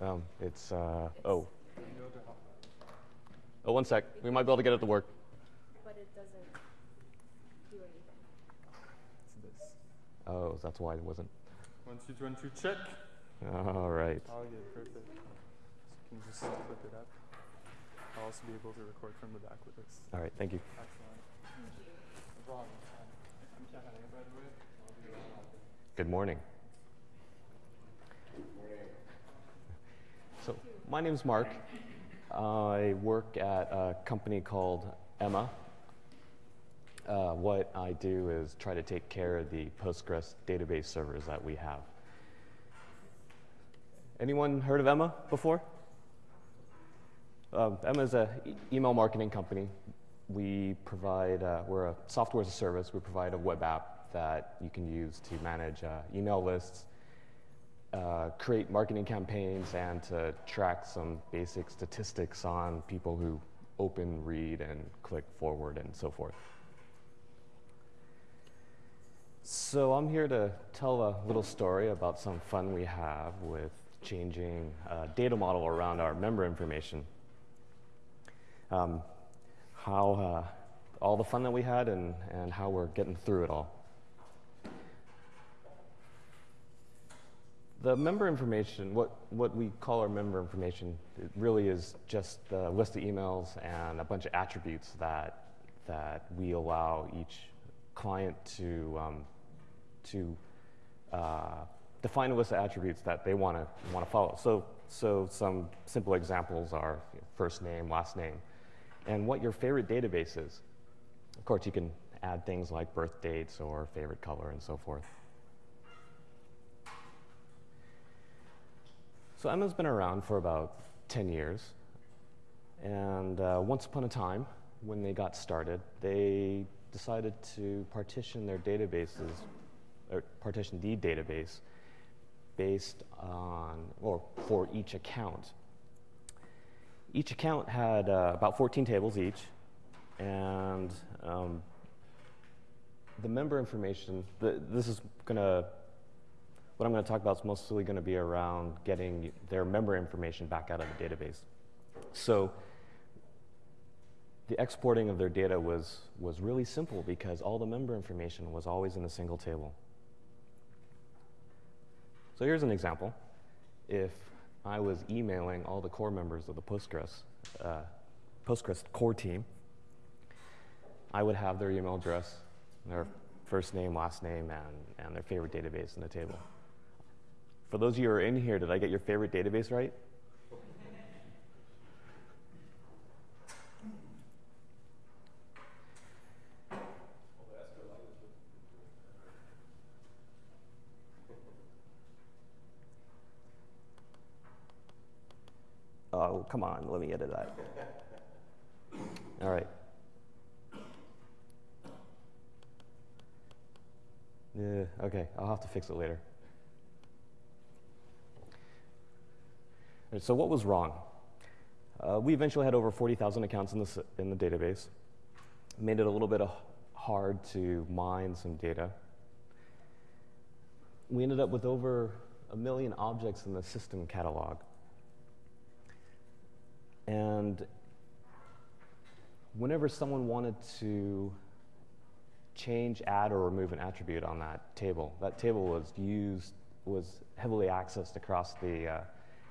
Um, it's, uh, oh. Oh, one sec. We might be able to get it to work. But it doesn't do anything. It's this. Oh, that's why it wasn't. One, two, one, two, check. All right. Oh, yeah, perfect. So you just flip it up. I'll also be able to record from the back with this. All right, thank you. Excellent. No problem. I'm Kevin, by the way. I'll be around all day. Good morning. So, my name's Mark. I work at a company called Emma. Uh, what I do is try to take care of the Postgres database servers that we have. Anyone heard of Emma before? Um, Emma is an e- email marketing company. We provide, uh, we're a software as a service. We provide a web app that you can use to manage uh, email lists, uh, create marketing campaigns, and to track some basic statistics on people who open, read, and click forward, and so forth. So I'm here to tell a little story about some fun we have with changing data model around our member information. Um, how uh, all the fun that we had and, and how we're getting through it all. The member information, what, what we call our member information, it really is just a list of emails and a bunch of attributes that, that we allow each client to, um, to uh, define a list of attributes that they want to want to follow. So, so some simple examples are first name, last name, and what your favorite database is. Of course, you can add things like birth dates or favorite color and so forth. So Emma's been around for about 10 years. And uh, once upon a time, when they got started, they decided to partition their databases, or partition the database, based on, or for each account. Each account had uh, about 14 tables each, and um, the member information, the, this is going to what I'm going to talk about is mostly going to be around getting their member information back out of the database. So the exporting of their data was, was really simple because all the member information was always in a single table. So here's an example. If I was emailing all the core members of the Postgres, uh, Postgres core team, I would have their email address, their first name, last name, and, and their favorite database in the table. For those of you who are in here, did I get your favorite database right? Oh, come on, let me edit that. All right. Yeah, okay, I'll have to fix it later. So what was wrong? Uh, we eventually had over 40,000 accounts in the, in the database. Made it a little bit hard to mine some data. We ended up with over a million objects in the system catalog. And whenever someone wanted to change, add, or remove an attribute on that table, that table was used, was heavily accessed across the uh,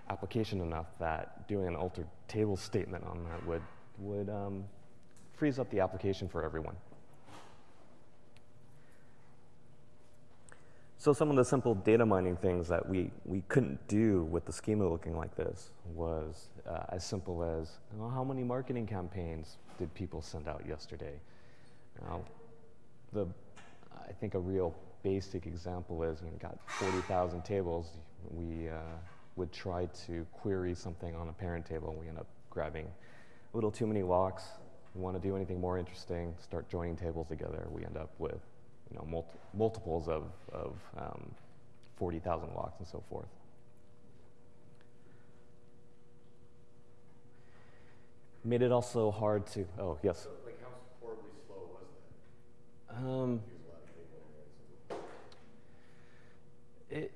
application enough that doing an altered table statement on that would, would um, freeze up the application for everyone. So some of the simple data mining things that we, we couldn't do with the schema looking like this was uh, as simple as well, how many marketing campaigns did people send out yesterday? Now, the, I think a real basic example is you know, got 40,000 tables. We uh, would try to query something on a parent table, and we end up grabbing a little too many locks. We want to do anything more interesting, start joining tables together. We end up with you know, multi multiples of, of um, 40,000 locks and so forth. Made it also hard to, oh, yes? So, like, how horribly slow was that? Um, Use a lot of cable and so it,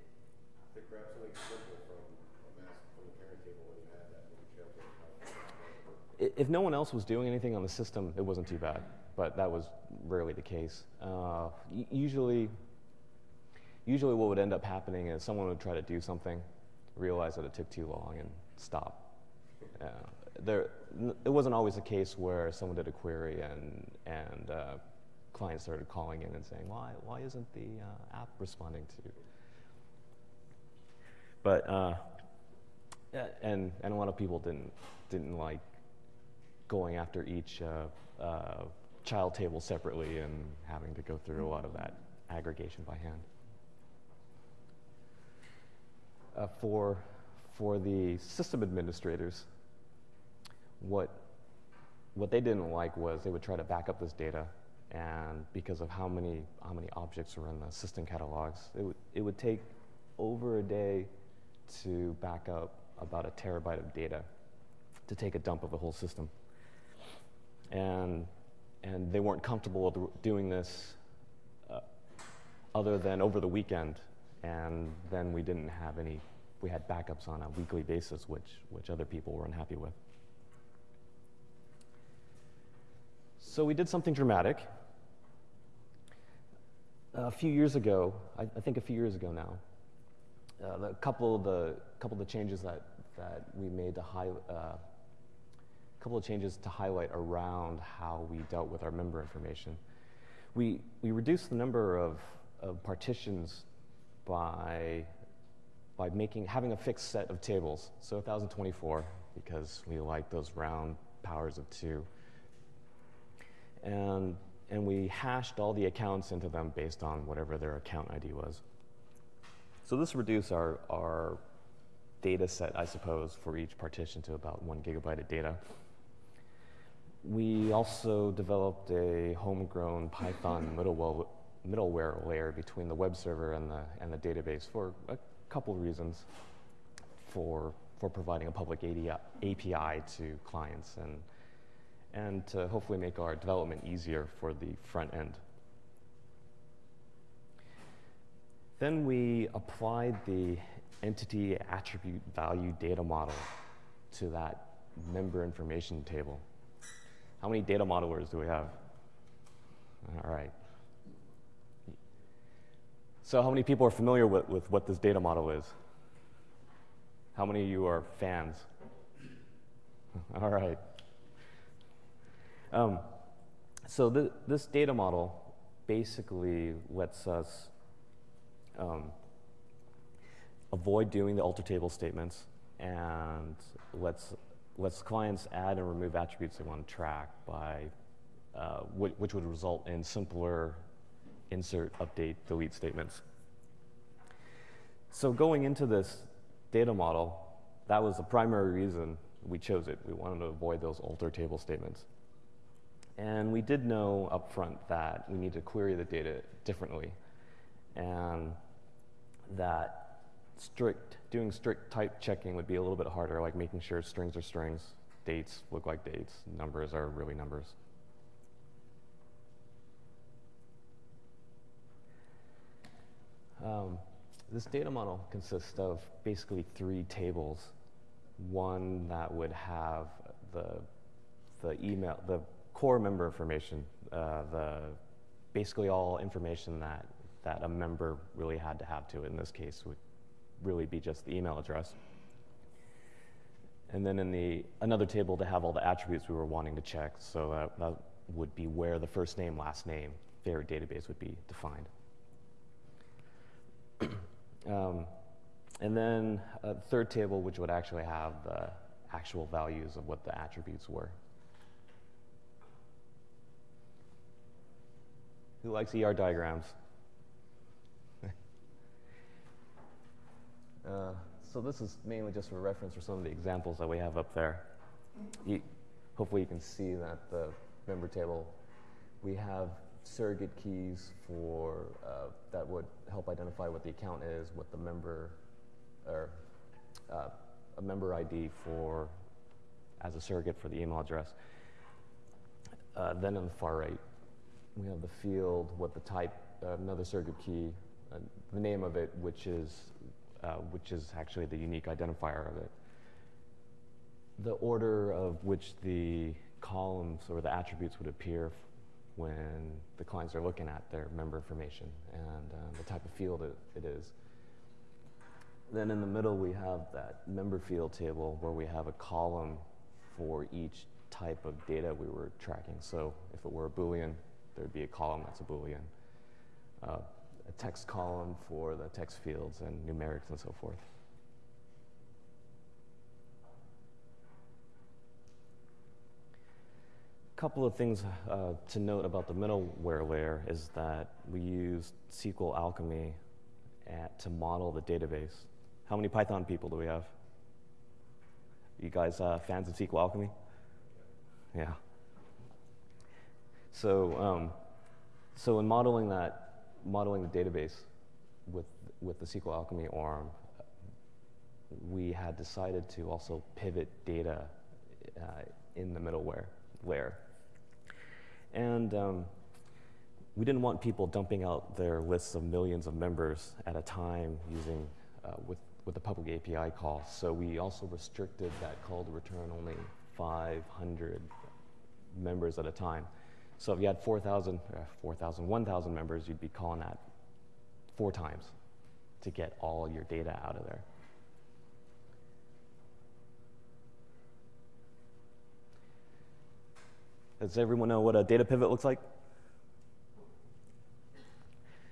To grab something simple from a mass, from a i- if no one else was doing anything on the system, it wasn't too bad, but that was rarely the case. Uh, usually, usually what would end up happening is someone would try to do something, realize that it took too long, and stop. Uh, there, it wasn't always a case where someone did a query and and uh, clients started calling in and saying, "Why why isn't the uh, app responding to?" But uh, and and a lot of people didn't didn't like going after each uh, uh, child table separately and having to go through a lot of that aggregation by hand. Uh, for for the system administrators, what what they didn't like was they would try to back up this data, and because of how many how many objects were in the system catalogs, it would it would take over a day to back up about a terabyte of data to take a dump of the whole system. And and they weren't comfortable doing this uh, other than over the weekend, and then we didn't have any. We had backups on a weekly basis, which which other people were unhappy with. So we did something dramatic. A few years ago, I, I think a few years ago now, uh, the couple of the couple of the changes that that we made to high, uh, couple of changes to highlight around how we dealt with our member information. We we reduced the number of, of partitions by by making having a fixed set of tables. So 1024 because we like those round powers of two. And and we hashed all the accounts into them based on whatever their account ID was. So this reduced our, our data set, I suppose, for each partition to about one gigabyte of data. We also developed a homegrown Python middleware, middleware layer between the web server and the, and the database for a couple of reasons. For, for providing a public API to clients and, and to hopefully make our development easier for the front end. Then we applied the entity attribute value data model to that member information table. How many data modelers do we have? All right. So how many people are familiar with, with what this data model is? How many of you are fans? All right. Um, so th this data model basically lets us um, avoid doing the alter table statements and lets, lets clients add and remove attributes they want to track by, uh, wh which would result in simpler insert, update, delete statements. So going into this data model, that was the primary reason we chose it. We wanted to avoid those alter table statements. And we did know up front that we need to query the data differently. And that strict, doing strict type checking would be a little bit harder, like making sure strings are strings, dates look like dates, numbers are really numbers. Um, this data model consists of basically three tables. One that would have the, the email, the core member information, uh, the basically all information that, that a member really had to have to. In this case, would really be just the email address. And then in the another table to have all the attributes we were wanting to check. So that, that would be where the first name, last name, their database would be defined. um, and then a third table, which would actually have the actual values of what the attributes were. Who likes ER diagrams? Uh, so this is mainly just for reference for some of the examples that we have up there. You, hopefully you can see that the member table, we have surrogate keys for uh, that would help identify what the account is, what the member, or uh, a member ID for as a surrogate for the email address. Uh, then on the far right, we have the field, what the type, uh, another surrogate key, uh, the name of it, which is uh, which is actually the unique identifier of it. the order of which the columns or the attributes would appear when the clients are looking at their member information and uh, the type of field it, it is. Then in the middle, we have that member field table where we have a column for each type of data we were tracking. So if it were a Boolean, there'd be a column that's a Boolean. Uh, a text column for the text fields and numerics and so forth. A couple of things uh, to note about the middleware layer is that we use SQL Alchemy at, to model the database. How many Python people do we have? You guys uh, fans of SQL Alchemy? Yeah. So, um, so in modeling that, modeling the database with with the SQL Alchemy ORM, we had decided to also pivot data uh, in the middleware layer. And um, we didn't want people dumping out their lists of millions of members at a time using uh, with, with the public API call. So we also restricted that call to return only 500 members at a time. So if you had 4,000, uh, 4,000, 1,000 members, you'd be calling that four times to get all your data out of there. Does everyone know what a data pivot looks like?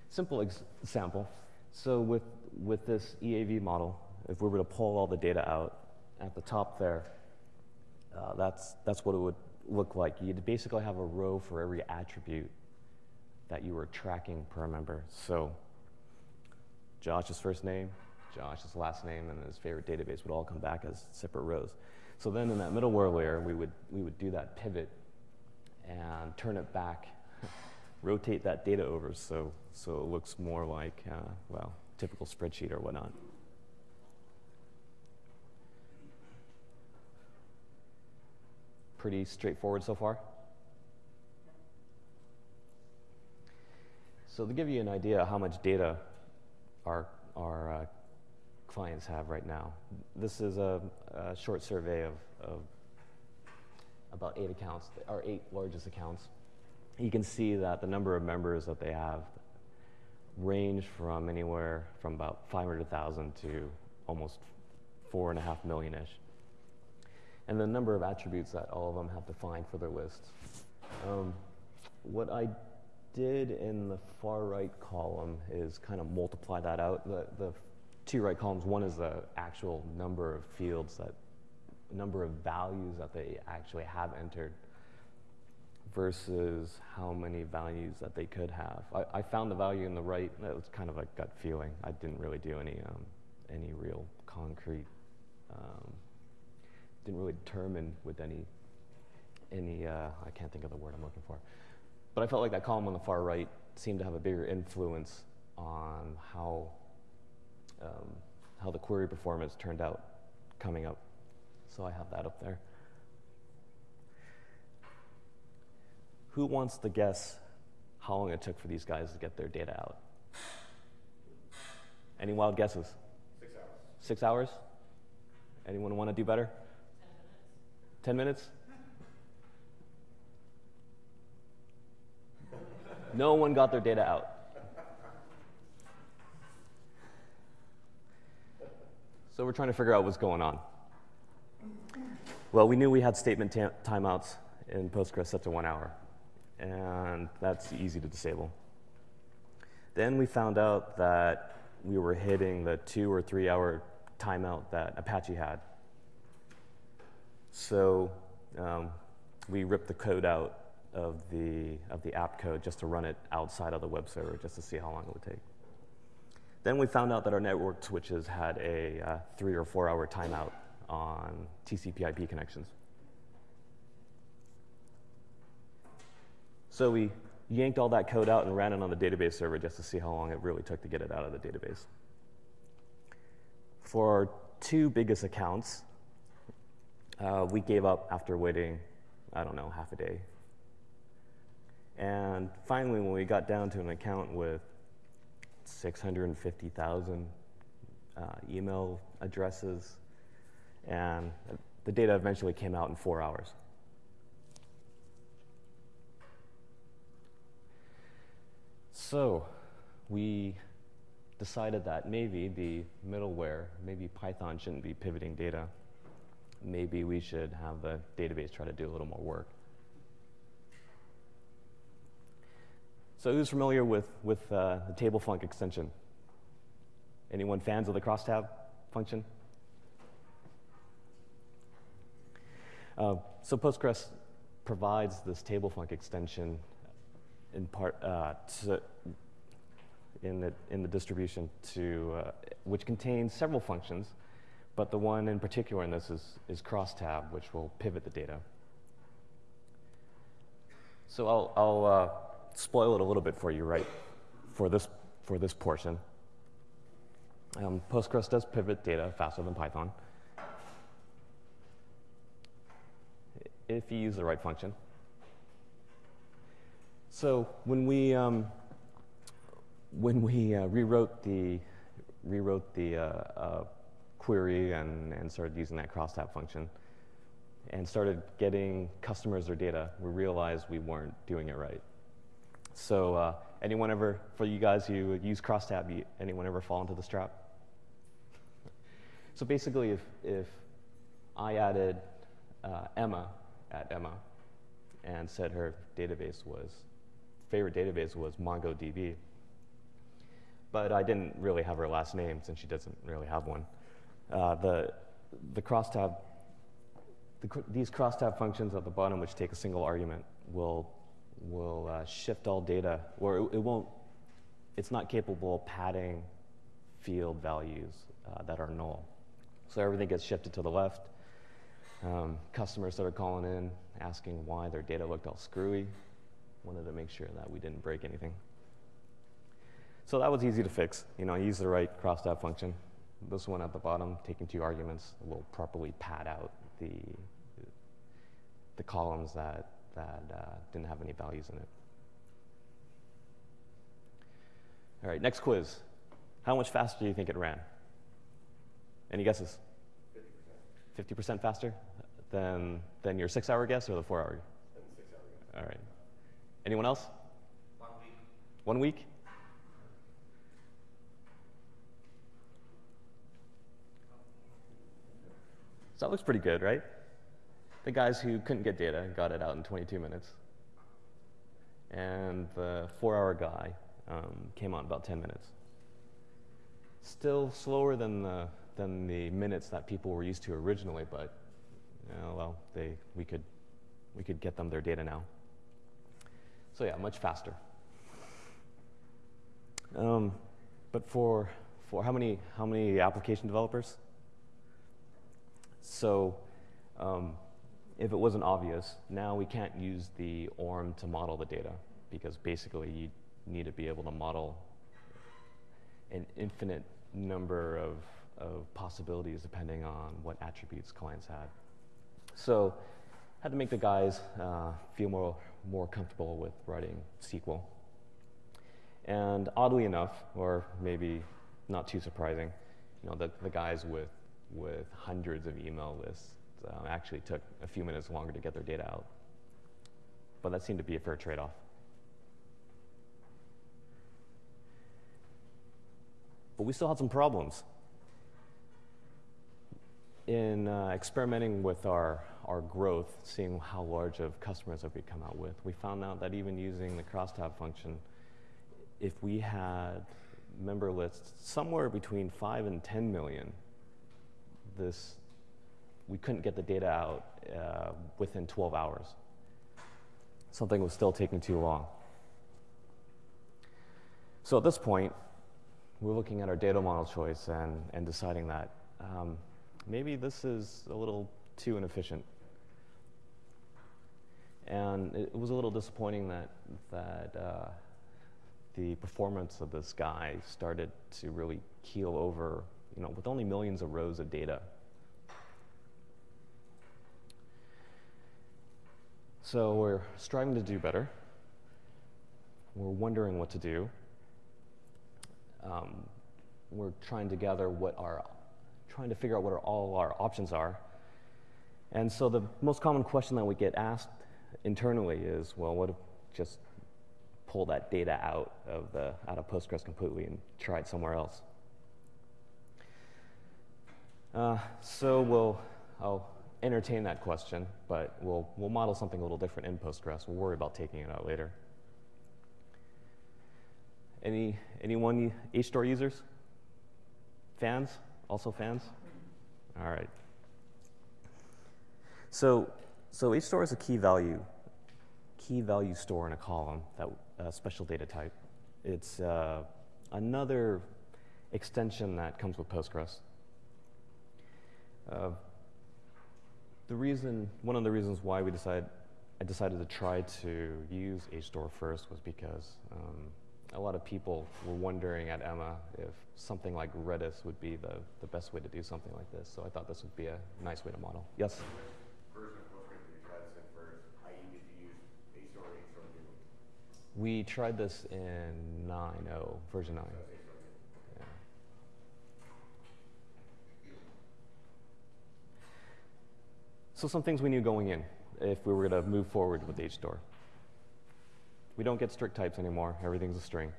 Simple example. So with, with this EAV model, if we were to pull all the data out at the top there, uh, that's, that's what it would look like. You'd basically have a row for every attribute that you were tracking per member. So Josh's first name, Josh's last name, and his favorite database would all come back as separate rows. So then in that middleware layer, we would, we would do that pivot and turn it back, rotate that data over so, so it looks more like, uh, well, typical spreadsheet or whatnot. Pretty straightforward so far? So to give you an idea of how much data our, our uh, clients have right now, this is a, a short survey of, of about eight accounts, our eight largest accounts. You can see that the number of members that they have range from anywhere from about 500,000 to almost four and a half million-ish. And the number of attributes that all of them have defined for their lists. Um, what I did in the far right column is kind of multiply that out. The, the two right columns, one is the actual number of fields that number of values that they actually have entered versus how many values that they could have. I, I found the value in the right. That was kind of a gut feeling. I didn't really do any um, any real concrete. Um, didn't really determine with any any. Uh, I can't think of the word I'm looking for. But I felt like that column on the far right seemed to have a bigger influence on how um, how the query performance turned out coming up. So I have that up there. Who wants to guess how long it took for these guys to get their data out? Any wild guesses? Six hours. Six hours? Anyone want to do better? Ten minutes? No one got their data out. So we're trying to figure out what's going on. Well, we knew we had statement ta- timeouts in Postgres set to one hour, and that's easy to disable. Then we found out that we were hitting the two or three hour timeout that Apache had. So um, we ripped the code out of the, of the app code just to run it outside of the web server just to see how long it would take. Then we found out that our network switches had a uh, three or four hour timeout on TCP IP connections. So we yanked all that code out and ran it on the database server just to see how long it really took to get it out of the database. For our two biggest accounts, uh, we gave up after waiting, I don't know, half a day. And finally, when we got down to an account with 650,000 uh, email addresses and the data eventually came out in four hours. So we decided that maybe the middleware, maybe Python shouldn't be pivoting data. Maybe we should have the database try to do a little more work. So who's familiar with, with uh, the table func extension? Anyone fans of the crosstab function? Uh, so Postgres provides this table func extension in part uh, to, in the in the distribution to uh, which contains several functions, but the one in particular in this is is crosstab, which will pivot the data. So I'll I'll uh, spoil it a little bit for you, right? For this for this portion. Um, Postgres does pivot data faster than Python. If you use the right function. So when we um, when we uh, rewrote the rewrote the uh, uh, query and, and started using that crosstab function and started getting customers their data, we realized we weren't doing it right. So uh, anyone ever, for you guys who use crosstab, anyone ever fall into this trap? so basically, if, if I added uh, Emma at Emma and said her database was favorite database was MongoDB. But I didn't really have her last name since she doesn't really have one. Uh, the, the crosstab, the, these crosstab functions at the bottom, which take a single argument, will, will uh, shift all data, or it, it, won't, it's not capable of padding field values uh, that are null. So everything gets shifted to the left. Um, customers started calling in, asking why their data looked all screwy wanted to make sure that we didn't break anything. So that was easy to fix. You know, I used the right crosstab function. This one at the bottom, taking two arguments, will properly pad out the, the columns that, that uh, didn't have any values in it. All right, next quiz. How much faster do you think it ran? Any guesses? 50%. 50% faster than, than your six hour guess or the four hour? Than six hour guess. All right. Anyone else? One week. One week? So that looks pretty good, right? The guys who couldn't get data got it out in 22 minutes. And the four hour guy um, came in about 10 minutes. Still slower than the, than the minutes that people were used to originally, but well, they, we, could, we could get them their data now. So yeah, much faster. Um, but for, for how many, how many application developers? So um, if it wasn't obvious, now we can't use the ORM to model the data because basically you need to be able to model an infinite number of, of possibilities depending on what attributes clients had. So had to make the guys uh, feel more more comfortable with writing SQL. And oddly enough, or maybe not too surprising, you know, the, the guys with, with hundreds of email lists uh, actually took a few minutes longer to get their data out. But that seemed to be a fair trade-off. But we still had some problems. In uh, experimenting with our our growth, seeing how large of customers that we come out with, we found out that even using the crosstab function, if we had member lists somewhere between 5 and 10 million, this, we couldn't get the data out uh, within 12 hours. Something was still taking too long. So at this point, we're looking at our data model choice and, and deciding that um, maybe this is a little too inefficient. And it was a little disappointing that, that uh, the performance of this guy started to really keel over, you know, with only millions of rows of data. So we're striving to do better. We're wondering what to do. Um, we're trying to gather what our, trying to figure out what our, all our options are. And so the most common question that we get asked internally is, well, what if just pull that data out of the out of Postgres completely and try it somewhere else? Uh, so we'll I'll entertain that question, but we'll we'll model something a little different in Postgres. We'll worry about taking it out later. Any anyone HStore users? Fans? Also fans? All right. So, so HStore is a key value, key value store in a column, that uh, special data type. It's uh, another extension that comes with Postgres. Uh, the reason, one of the reasons why we decided, I decided to try to use HStore first was because um, a lot of people were wondering at Emma if something like Redis would be the, the best way to do something like this. So I thought this would be a nice way to model. Yes? We tried this in 9.0, version 9. So some things we knew going in if we were going to move forward with HStore. We don't get strict types anymore. Everything's a string.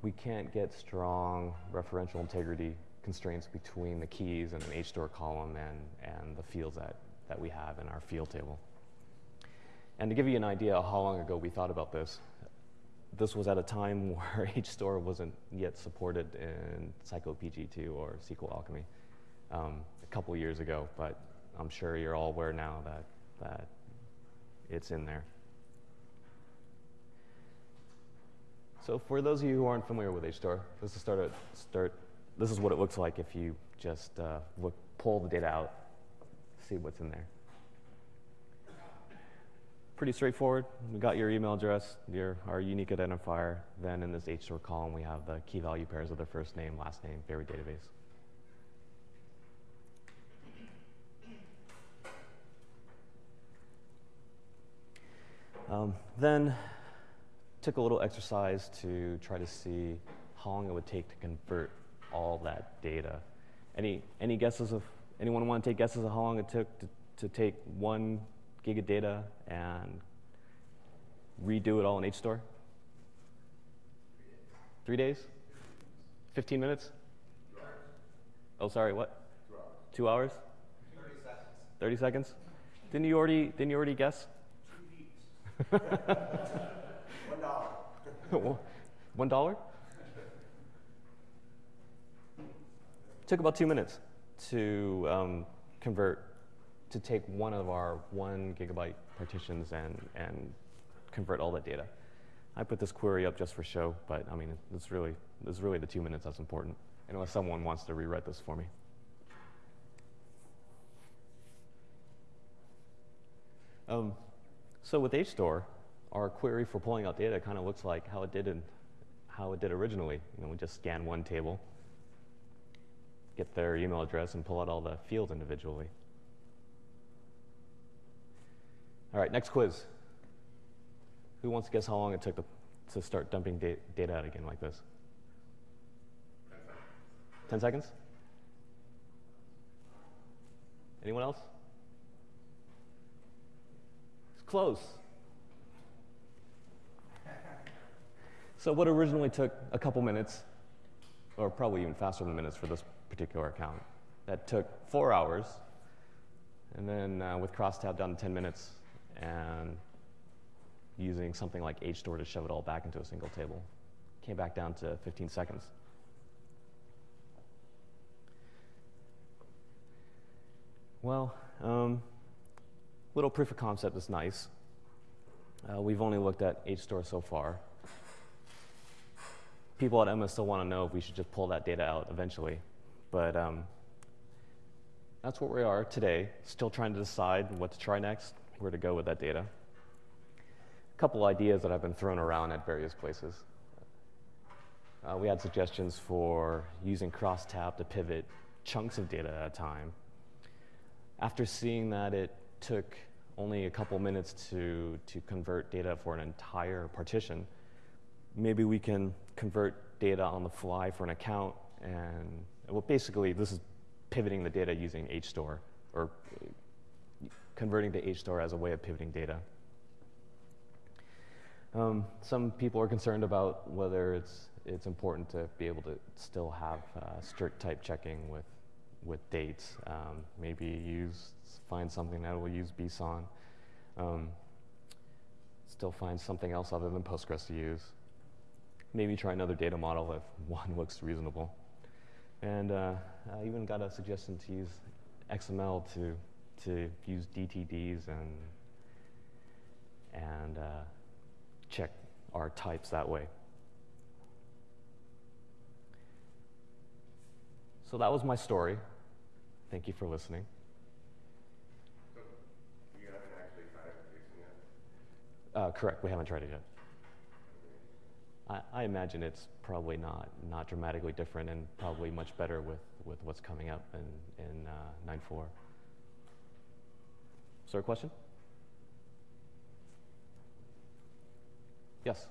We can't get strong referential integrity constraints between the keys and an HStore column and, and the fields that, that we have in our field table. And to give you an idea of how long ago we thought about this, this was at a time where HStore wasn't yet supported in Psycopg2 or SQL Alchemy um, a couple years ago, but I'm sure you're all aware now that, that it's in there. So for those of you who aren't familiar with HStore, this is start, start this is what it looks like if you just uh, look, pull the data out, see what's in there. Pretty straightforward. We got your email address, your, our unique identifier. Then in this HStore column, we have the key value pairs of their first name, last name, favorite database. Um, then took a little exercise to try to see how long it would take to convert all that data. Any, any guesses of, anyone want to take guesses of how long it took to, to take one gig of data and redo it all in HStore? Three days? 15 minutes? Oh, sorry, what? Two hours. 30 seconds. 30 seconds? Didn't you already, didn't you already guess? One dollar. One dollar? Took about two minutes to um, convert, to take one of our one gigabyte partitions and, and convert all that data. I put this query up just for show, but I mean, it's really, it's really the two minutes that's important, unless someone wants to rewrite this for me. Um, so with HStore, our query for pulling out data kind of looks like how it did in, how it did originally. You know, we just scan one table, get their email address, and pull out all the fields individually. All right, next quiz. Who wants to guess how long it took to, to start dumping da data out again like this? 10 seconds? Anyone else? Close. So what originally took a couple minutes, or probably even faster than minutes for this particular account, that took four hours, and then uh, with crosstab down to 10 minutes, and using something like HStore to shove it all back into a single table, came back down to 15 seconds. Well, um, little proof of concept is nice. Uh, we've only looked at HStore so far. People at Emma still want to know if we should just pull that data out eventually. But um, that's where we are today, still trying to decide what to try next, where to go with that data. A couple ideas that have been thrown around at various places. Uh, we had suggestions for using crosstab to pivot chunks of data at a time. After seeing that it took only a couple minutes to, to convert data for an entire partition, maybe we can convert data on the fly for an account. And well, basically, this is pivoting the data using HStore or converting to HStore as a way of pivoting data. Um, some people are concerned about whether it's, it's important to be able to still have uh, strict type checking with with dates. Um, maybe use find something that will use BSON. Um, still find something else other than Postgres to use. Maybe try another data model if one looks reasonable. And uh, I even got a suggestion to use XML to to use DTDs and and uh, check our types that way. So that was my story. Thank you for listening. So you haven't actually tried fixing it? Uh, correct. We haven't tried it yet. I, I, imagine it's probably not, not dramatically different and probably much better with, with what's coming up in, in uh, 9.4. Is there a question? Yes.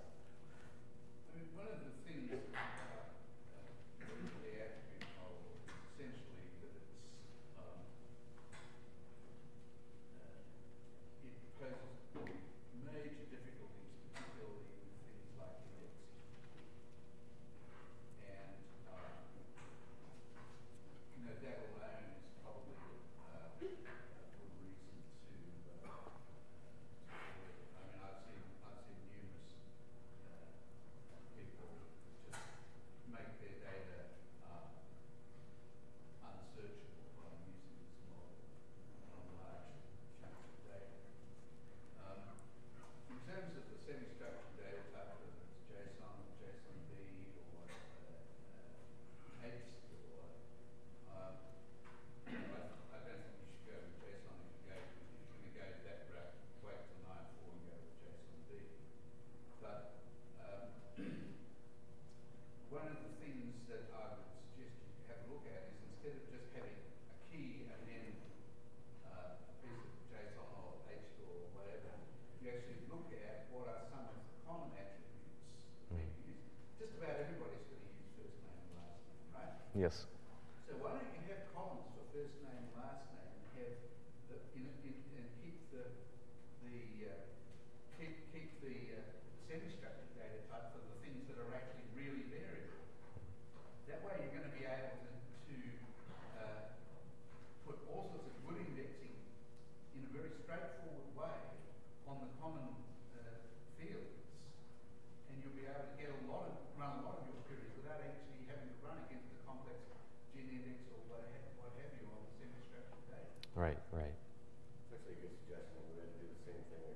Right, right. It's actually a good suggestion. We the same thing in.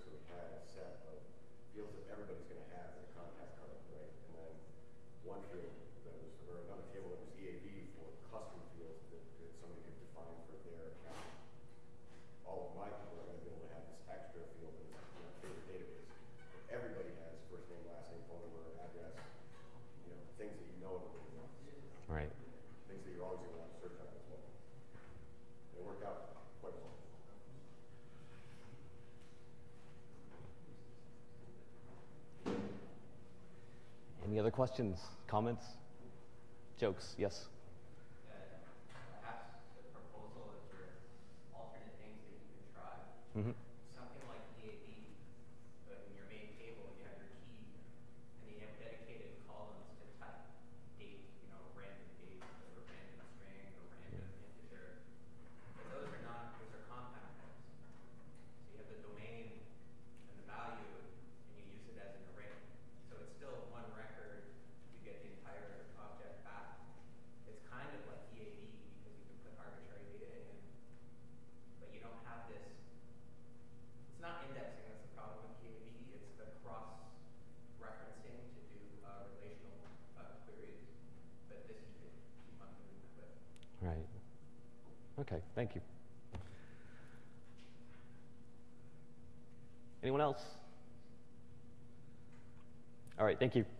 So we had a set of that everybody's going to have as contact card, right? And then one field that was, another field other questions, comments, jokes? Yes. Mm-hmm. thank you.